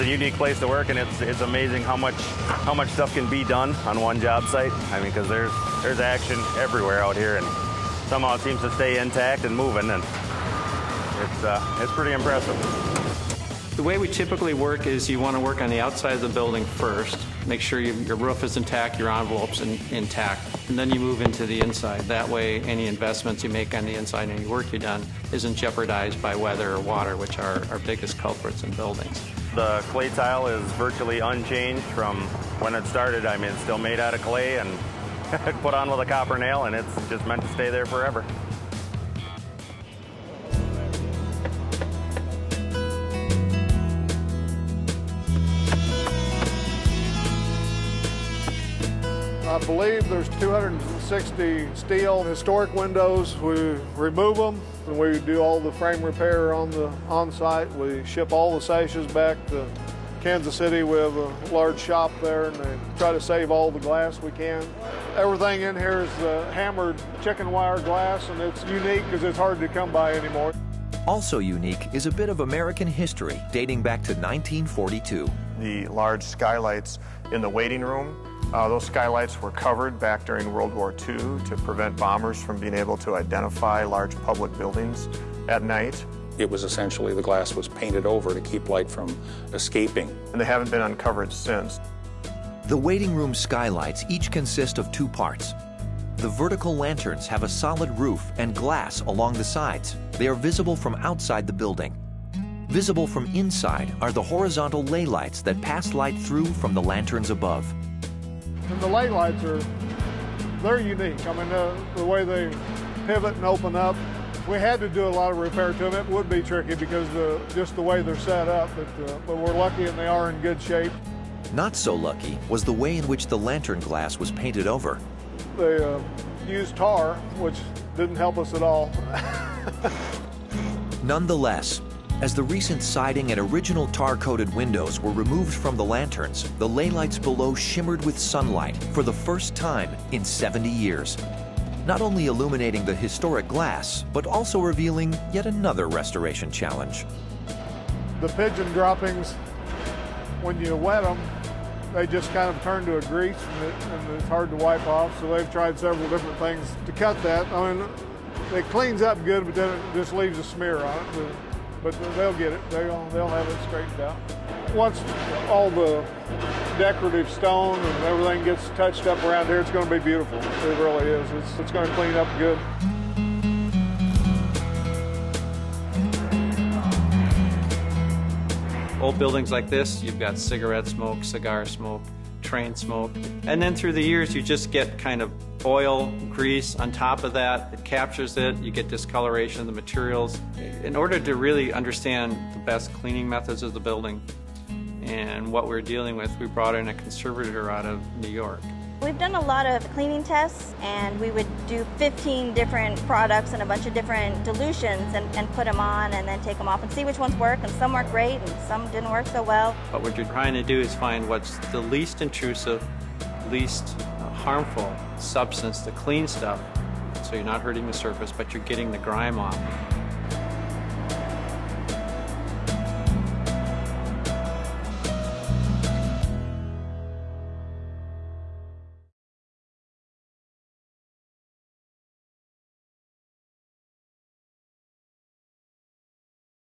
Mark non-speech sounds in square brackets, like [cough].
it's a unique place to work, and it's it's amazing how much how much stuff can be done on one job site. I mean, because there's there's action everywhere out here, and somehow it seems to stay intact and moving, and it's uh, it's pretty impressive. The way we typically work is you want to work on the outside of the building first, make sure you, your roof is intact, your envelopes in, intact, and then you move into the inside. That way, any investments you make on the inside, any work you've done, isn't jeopardized by weather or water, which are our biggest culprits in buildings. The clay tile is virtually unchanged from when it started. I mean, it's still made out of clay and [laughs] put on with a copper nail, and it's just meant to stay there forever. I believe there's 260 steel historic windows. We remove them and we do all the frame repair on the on site. We ship all the sashes back to Kansas City. We have a large shop there and they try to save all the glass we can. Everything in here is uh, hammered chicken wire glass and it's unique because it's hard to come by anymore. Also unique is a bit of American history dating back to 1942. The large skylights in the waiting room uh, those skylights were covered back during World War II to prevent bombers from being able to identify large public buildings at night. It was essentially the glass was painted over to keep light from escaping. And they haven't been uncovered since. The waiting room skylights each consist of two parts. The vertical lanterns have a solid roof and glass along the sides. They are visible from outside the building. Visible from inside are the horizontal lay lights that pass light through from the lanterns above. And the lay lights are, they're unique. I mean, the, the way they pivot and open up. We had to do a lot of repair to them, it would be tricky because the, just the way they're set up, but, uh, but we're lucky and they are in good shape. Not so lucky was the way in which the lantern glass was painted over. They uh, used tar, which didn't help us at all. [laughs] Nonetheless, as the recent siding and original tar-coated windows were removed from the lanterns, the lay lights below shimmered with sunlight for the first time in 70 years. Not only illuminating the historic glass, but also revealing yet another restoration challenge. The pigeon droppings, when you wet them, they just kind of turn to a grease and, it, and it's hard to wipe off. So they've tried several different things to cut that. I mean, it cleans up good, but then it just leaves a smear on it but they'll get it. They'll, they'll have it straightened out. Once all the decorative stone and everything gets touched up around here, it's going to be beautiful. It really is. It's, it's going to clean up good. Old buildings like this, you've got cigarette smoke, cigar smoke, train smoke. And then through the years, you just get kind of oil, grease on top of that. It captures it. You get discoloration of the materials. In order to really understand the best cleaning methods of the building and what we're dealing with, we brought in a conservator out of New York. We've done a lot of cleaning tests and we would do 15 different products and a bunch of different dilutions and, and, put them on and then take them off and see which ones work and some work great and some didn't work so well. But what you're trying to do is find what's the least intrusive, least harmful substance to clean stuff so you're not hurting the surface but you're getting the grime off.